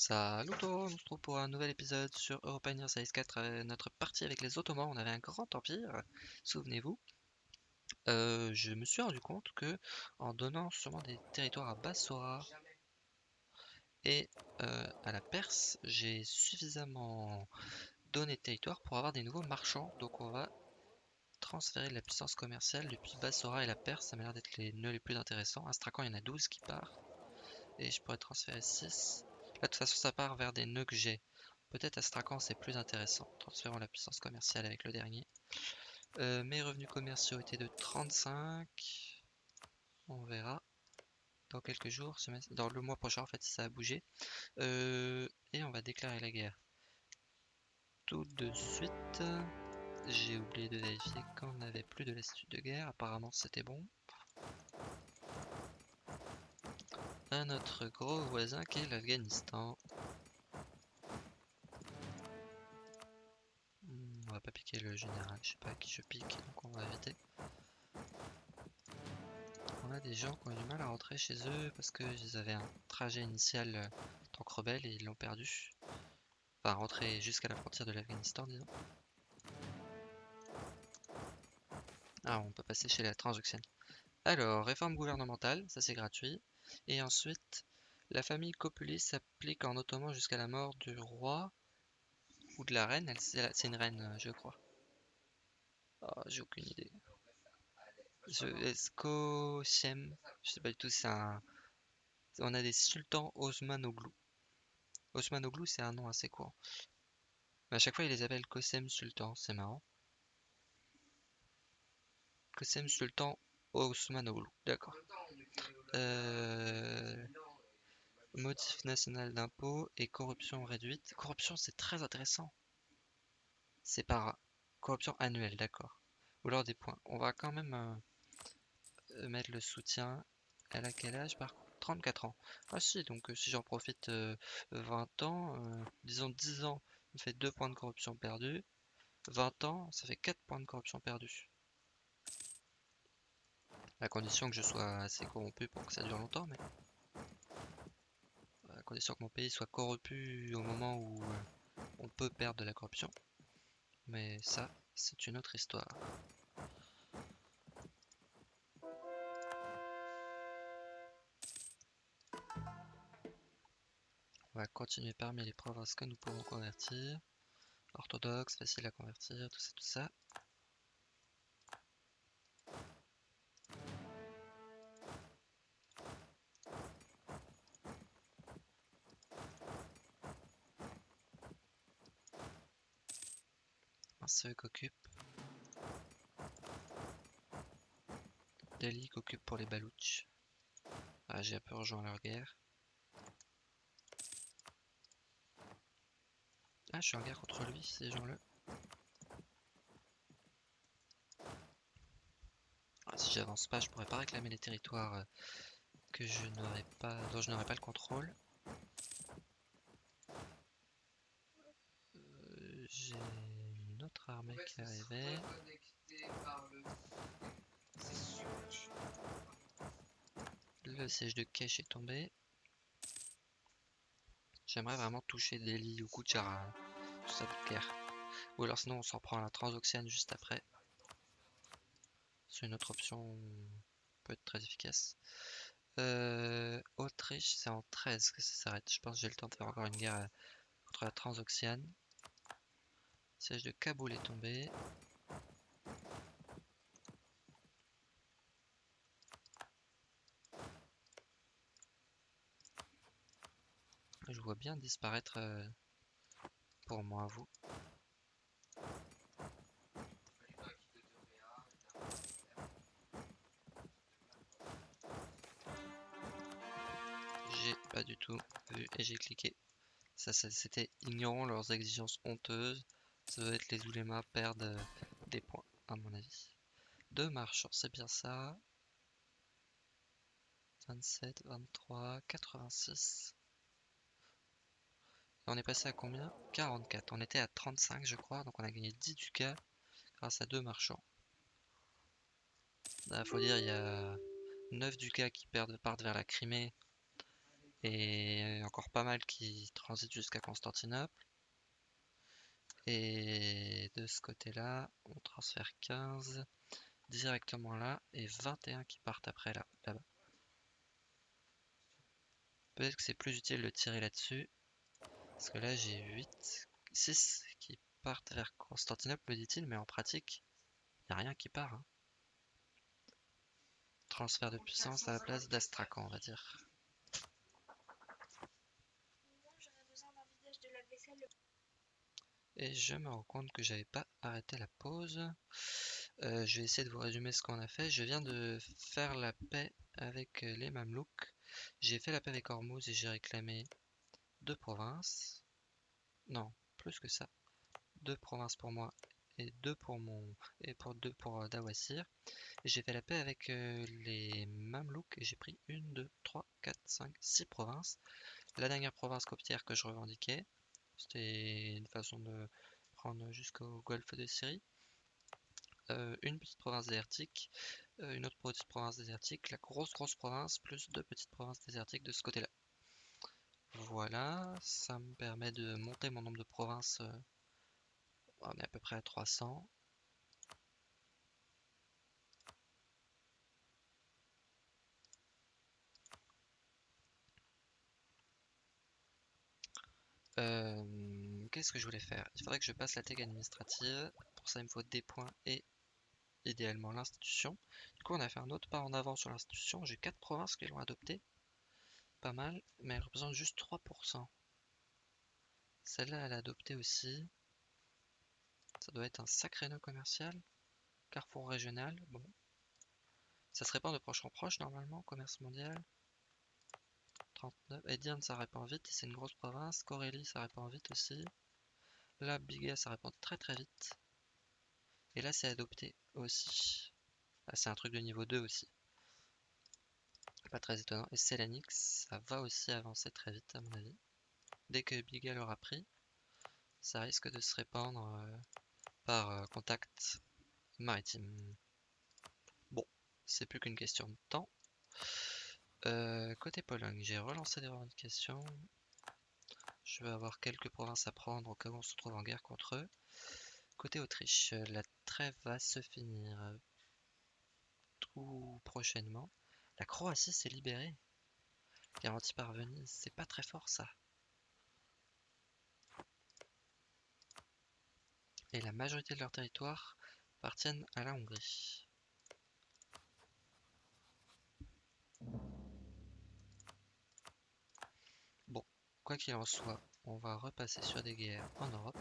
Salut tout le monde, on se retrouve pour un nouvel épisode sur European Size 4, euh, notre partie avec les Ottomans. On avait un grand empire, souvenez-vous. Euh, je me suis rendu compte que en donnant sûrement des territoires à Bassora et euh, à la Perse, j'ai suffisamment donné de territoire pour avoir des nouveaux marchands. Donc on va transférer de la puissance commerciale depuis Bassora et la Perse. Ça m'a l'air d'être les nœuds les plus intéressants. Astrakhan, il y en a 12 qui partent. Et je pourrais transférer 6. Là, de toute façon, ça part vers des nœuds que j'ai. Peut-être Astrakhan, c'est plus intéressant. Transférons la puissance commerciale avec le dernier. Euh, mes revenus commerciaux étaient de 35. On verra dans quelques jours, dans le mois prochain en fait ça a bougé. Euh, et on va déclarer la guerre. Tout de suite, j'ai oublié de vérifier qu'on n'avait plus de lassitude de guerre. Apparemment c'était bon. Un autre gros voisin qui est l'Afghanistan. Hmm, on va pas piquer le général, je sais pas à qui je pique, donc on va éviter. On a des gens qui ont du mal à rentrer chez eux parce qu'ils avaient un trajet initial en tant que rebelle et ils l'ont perdu. Enfin, rentrer jusqu'à la frontière de l'Afghanistan, disons. Ah, on peut passer chez la transoxiane. Alors, réforme gouvernementale, ça c'est gratuit. Et ensuite, la famille Copuli s'applique en ottoman jusqu'à la mort du roi ou de la reine. C'est une reine, euh, je crois. Oh, J'ai aucune idée. Je, Escochem, je sais pas du tout, c'est un... On a des sultans Osmanoglu. Osmanoglu, c'est un nom assez court. Mais à chaque fois, ils les appellent Kosem Sultan, c'est marrant. Kosem Sultan Osmanoglu, d'accord. Euh, motif national d'impôt et corruption réduite. Corruption, c'est très intéressant. C'est par corruption annuelle, d'accord. Ou alors des points. On va quand même euh, mettre le soutien. Elle a quel âge par contre 34 ans. Ah si, donc euh, si j'en profite 20 ans, disons 10 ans, ça fait 2 points de corruption perdus. 20 ans, ça fait 4 points de corruption perdus. À condition que je sois assez corrompu pour que ça dure longtemps, mais... À condition que mon pays soit corrompu au moment où euh, on peut perdre de la corruption. Mais ça, c'est une autre histoire. On va continuer parmi les provinces que nous pouvons convertir. Orthodoxe, facile à convertir, tout ça, tout ça. Ceux qu'occupe Delhi qu'occupe pour les Balouches. Ah, j'ai un peu rejoint leur guerre. Ah, je suis en guerre contre lui, ces gens-là. Ah, si j'avance pas, je pourrais pas réclamer les territoires euh, que je n'aurais pas, dont je n'aurais pas le contrôle. Euh, j'ai notre armée qui arrivait. Le siège de Kesh est tombé. J'aimerais vraiment toucher Delhi ou Kuchara. Tout ça de guerre. Ou alors sinon on s'en prend à la Transoxiane juste après. C'est une autre option peut être très efficace. Euh, Autriche, c'est en 13 que ça s'arrête. Je pense que j'ai le temps de faire encore une guerre euh, contre la Transoxiane. Siège de Kaboul est tombé. Je vois bien disparaître euh, pour moi, vous. J'ai pas du tout vu et j'ai cliqué. Ça, ça c'était ignorant leurs exigences honteuses. Ça doit être les oulémas perdent euh, des points, à mon avis. Deux marchands, c'est bien ça. 27, 23, 86. Et on est passé à combien? 44. On était à 35, je crois, donc on a gagné 10 ducats grâce à deux marchands. Il faut dire, il y a 9 ducats qui perdent, partent vers la Crimée Et encore pas mal qui transitent jusqu'à Constantinople. Et de ce côté-là, on transfère 15 directement là et 21 qui partent après là, là-bas. Peut-être que c'est plus utile de tirer là-dessus. Parce que là j'ai 8, 6 qui partent vers Constantinople, me dit-il, mais en pratique, il n'y a rien qui part. hein. Transfert de puissance à la place d'Astrakhan, on va dire. Et je me rends compte que j'avais pas arrêté la pause. Euh, je vais essayer de vous résumer ce qu'on a fait. Je viens de faire la paix avec euh, les Mamelouks. J'ai fait la paix avec Hormuz et j'ai réclamé deux provinces. Non, plus que ça. Deux provinces pour moi et deux pour mon et pour deux pour euh, Dawasir. J'ai fait la paix avec les Mamelouks et j'ai pris une, deux, trois, quatre, cinq, six provinces. La dernière province coptière que je revendiquais, c'était une façon de prendre jusqu'au golfe de Syrie. Euh, une petite province désertique, euh, une autre petite province désertique, la grosse grosse province, plus deux petites provinces désertiques de ce côté-là. Voilà, ça me permet de monter mon nombre de provinces. euh, on est à peu près à 300. Euh, Qu'est-ce que je voulais faire? Il faudrait que je passe la tech administrative. Pour ça, il me faut des points et idéalement l'institution. Du coup, on a fait un autre pas en avant sur l'institution. J'ai 4 provinces qui l'ont adopté. Pas mal, mais elle représente juste 3%. Celle-là, elle a adopté aussi. Ça doit être un sacré nœud commercial. Carrefour régional, bon. Ça se répand de proche en proche normalement, commerce mondial. 39. Edian, ça répand vite, c'est une grosse province. Corélie, ça répand vite aussi. Là, Biga, ça répand très très vite. Et là, c'est adopté aussi. Ah, c'est un truc de niveau 2 aussi. Pas très étonnant. Et Selanix, ça va aussi avancer très vite à mon avis. Dès que Biga l'aura pris, ça risque de se répandre euh, par euh, contact maritime. Bon, c'est plus qu'une question de temps. Euh, côté Pologne, j'ai relancé des revendications. Je vais avoir quelques provinces à prendre au cas où on se trouve en guerre contre eux. Côté Autriche, la trêve va se finir tout prochainement. La Croatie s'est libérée. Garantie par Venise, c'est pas très fort ça. Et la majorité de leur territoire appartiennent à la Hongrie. Bon, quoi qu'il en soit, on va repasser sur des guerres en Europe.